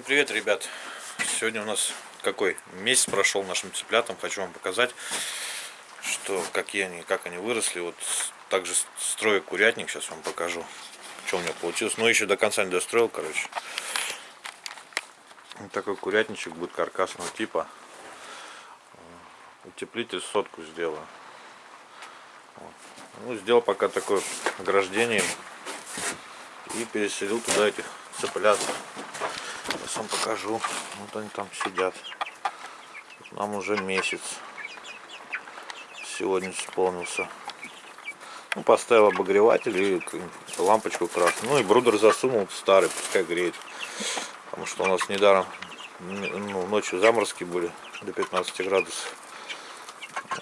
привет, ребят! Сегодня у нас какой месяц прошел нашим цыплятам. Хочу вам показать, что какие они, как они выросли. Вот также строю курятник, сейчас вам покажу, что у меня получилось. Но еще до конца не достроил, короче. Вот такой курятничек будет каркасного типа. Утеплитель сотку сделаю. Вот. Ну, сделал пока такое ограждение и переселил туда этих цыплят. Сейчас вам покажу. Вот они там сидят. Нам уже месяц. Сегодня исполнился. Ну, поставил обогреватель и лампочку красную. Ну и брудер засунул старый, пускай греет. Потому что у нас недаром ну, ночью заморозки были до 15 градусов.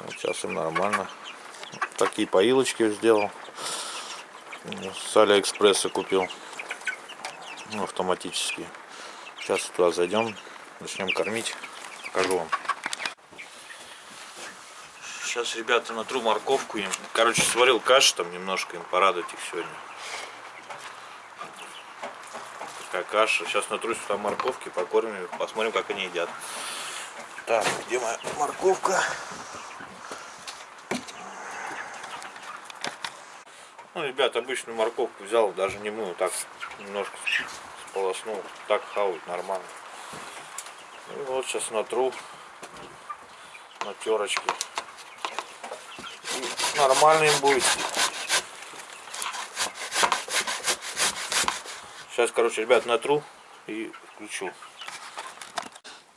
Вот сейчас им нормально. Такие поилочки сделал. С Алиэкспресса купил. Ну, автоматические. Сейчас туда зайдем, начнем кормить, покажу вам. Сейчас, ребята, натру морковку им. Короче, сварил кашу там немножко им порадовать их сегодня. Такая каша. Сейчас натру сюда морковки, покормим посмотрим, как они едят. Так, где моя морковка? Ну, ребят, обычную морковку взял, даже не мыл, так немножко сполоснул. Так хавать нормально. И вот сейчас натру на терочке. И нормально будет. Сейчас, короче, ребят, натру и включу.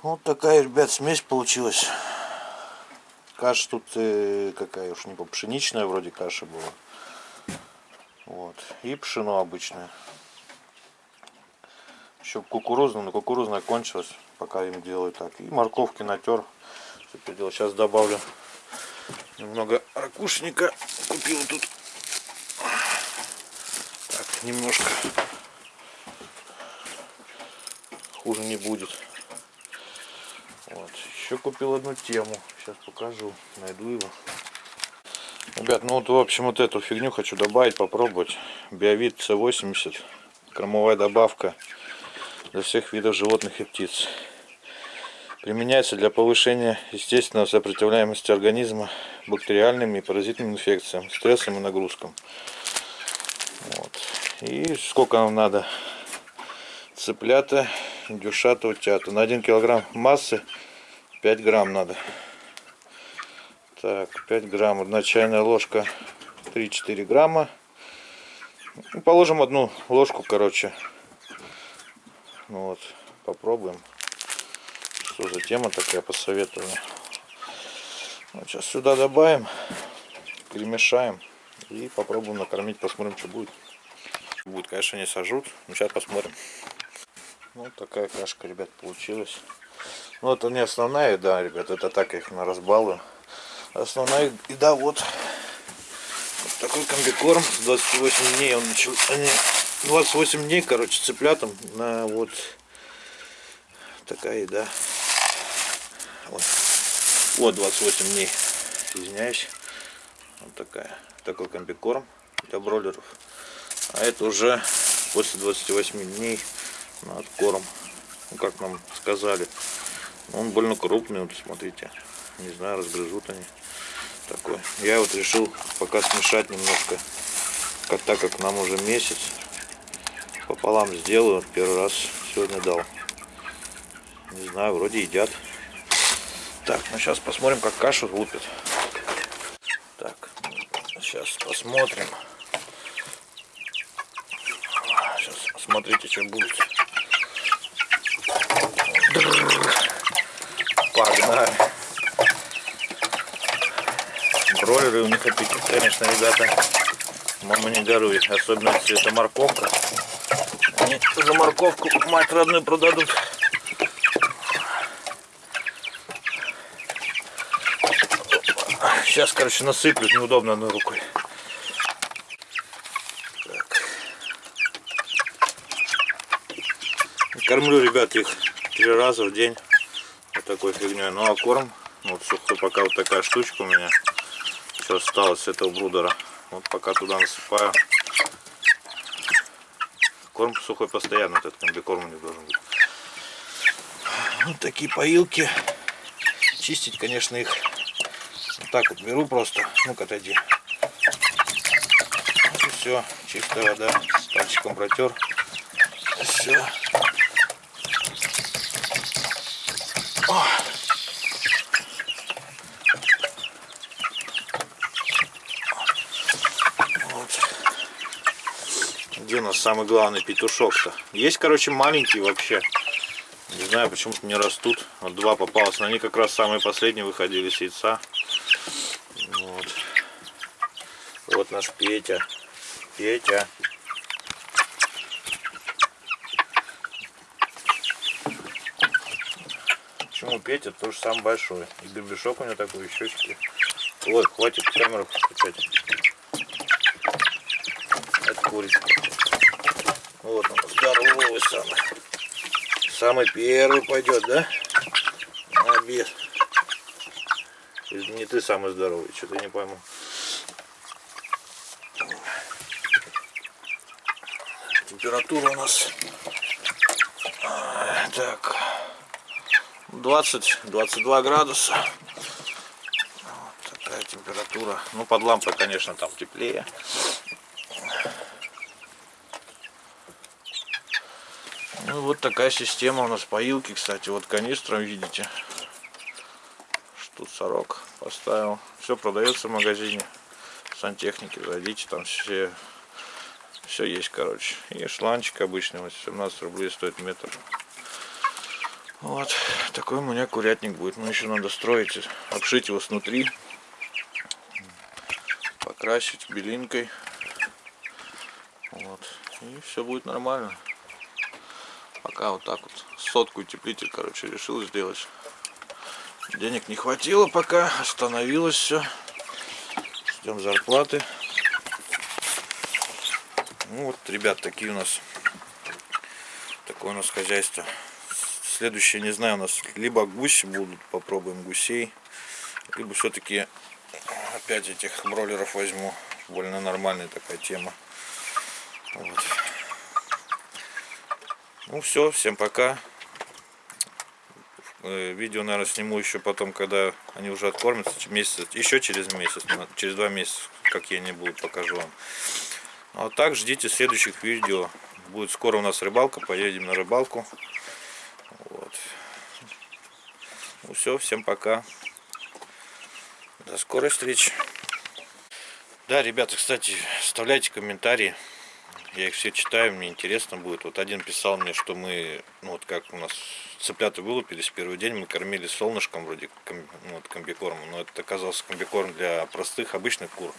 Вот такая, ребят, смесь получилась. Каша тут э, какая уж не по пшеничная вроде каша была. Вот. И пшено обычное. Еще кукурузная, но кукурузная кончилась, пока им делаю так. И морковки натер. Сейчас добавлю немного ракушника. Купил тут. Так, немножко. Хуже не будет. Вот. Еще купил одну тему. Сейчас покажу. Найду его. Ребят, ну вот в общем вот эту фигню хочу добавить, попробовать. Биовид С80. Кормовая добавка для всех видов животных и птиц. Применяется для повышения естественной сопротивляемости организма бактериальным и паразитным инфекциям, стрессам и нагрузкам. Вот. И сколько нам надо? Цыплята, индюшата, утята. На 1 килограмм массы 5 грамм надо. Так, 5 грамм. Одна чайная ложка 3-4 грамма. Положим одну ложку, короче, ну вот, попробуем. Что за тема такая, посоветую. Вот сейчас сюда добавим, перемешаем и попробуем накормить, посмотрим, что будет. Будет, конечно, не сожрут, но сейчас посмотрим. Вот такая кашка, ребят, получилась. Ну, это не основная еда, ребят, это так их на разбалую. Основная еда вот, вот такой комбикорм, 28 дней он начал, 28 дней, короче, цыплятам на вот такая еда. Вот, вот 28 дней, извиняюсь. Вот такая, такой комбикорм для бройлеров. А это уже после 28 дней на откорм. Ну, как нам сказали. Он больно крупный, вот смотрите. Не знаю, разгрызут они. Такой. Я вот решил пока смешать немножко. Так как нам уже месяц пополам сделаю. Первый раз сегодня дал. Не знаю, вроде едят. Так, ну сейчас посмотрим, как кашу лупят. Так, сейчас посмотрим. Сейчас смотрите, что будет. Погнали. Бройлеры у них аппетит, конечно, ребята. Мама не горуй. Особенно это морковка. За морковку мать родную продадут. Сейчас, короче, насыплют неудобно одной рукой. Так. Кормлю, ребят, их три раза в день вот такой фигней. Ну а корм, вот сухой, пока вот такая штучка у меня все осталось с этого брудера. Вот пока туда насыпаю. Корм сухой постоянно, этот комбикорм не должен быть. Вот такие поилки. Чистить, конечно, их вот так вот беру просто. Ну-ка, отойди. Вот и все. Чистая вода. Пальчиком протер. Все. Где у нас самый главный петушок-то? Есть, короче, маленькие вообще. Не знаю, почему-то не растут. Вот два попалось. Но они как раз самые последние выходили с яйца. Вот. Вот наш Петя. Петя. Почему Петя тоже самый большой? И гребешок у него такой, щечки. Ой, хватит камеру включать. Это курица. Вот он, здоровый самый. Самый первый пойдет, да? Обед. Не ты самый здоровый, что-то не пойму. Температура у нас так 20-22 градуса. Вот такая температура. Ну под лампой, конечно, там теплее. Ну вот такая система у нас поилки, кстати, вот канистром видите. Штут сорок поставил. Все продается в магазине сантехники. Зайдите, там все все есть, короче. И шланчик обычный, вот 17 рублей стоит метр. Вот, такой у меня курятник будет. Но еще надо строить, обшить его снутри. Покрасить белинкой. Вот. И все будет нормально. Пока вот так вот сотку утеплитель, короче, решил сделать. Денег не хватило пока, остановилось все. Ждем зарплаты. Ну вот, ребят, такие у нас, такое у нас хозяйство. Следующее, не знаю, у нас либо гуси будут, попробуем гусей, либо все-таки опять этих бройлеров возьму. Больно нормальная такая тема. Вот. Ну все, всем пока. Э, видео, наверное, сниму еще потом, когда они уже откормятся, месяц, еще через месяц, через два месяца, как я не буду, покажу вам. А так ждите следующих видео. Будет скоро у нас рыбалка, поедем на рыбалку. Вот. Ну все, всем пока. До скорой встречи. Да, ребята, кстати, оставляйте комментарии. Я их все читаю, мне интересно будет. Вот один писал мне, что мы, ну вот как у нас цыплята вылупились первый день, мы кормили солнышком вроде ну, вот, комбикормом, но это оказался комбикорм для простых обычных кур.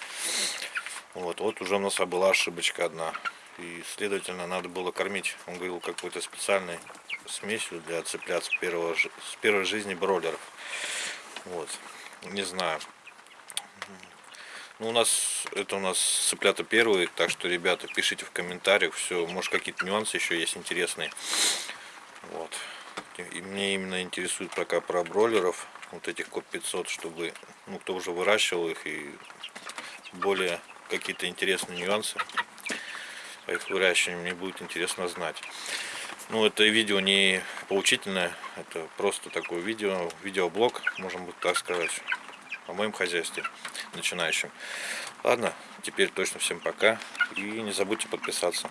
Вот, вот уже у нас была ошибочка одна. И, следовательно, надо было кормить, он говорил, какой-то специальной смесью для цыплят с, первого, с первой жизни бройлеров. Вот, не знаю. Ну, у нас, это у нас цыплята первые, так что, ребята, пишите в комментариях, все, может, какие-то нюансы еще есть интересные. Вот. И мне именно интересует пока про бройлеров, вот этих коп 500, чтобы, ну, кто уже выращивал их и более какие-то интересные нюансы по их выращиванию мне будет интересно знать. Ну, это видео не поучительное, это просто такое видео, видеоблог, можем быть так сказать, о моем хозяйстве начинающим. Ладно, теперь точно всем пока и не забудьте подписаться.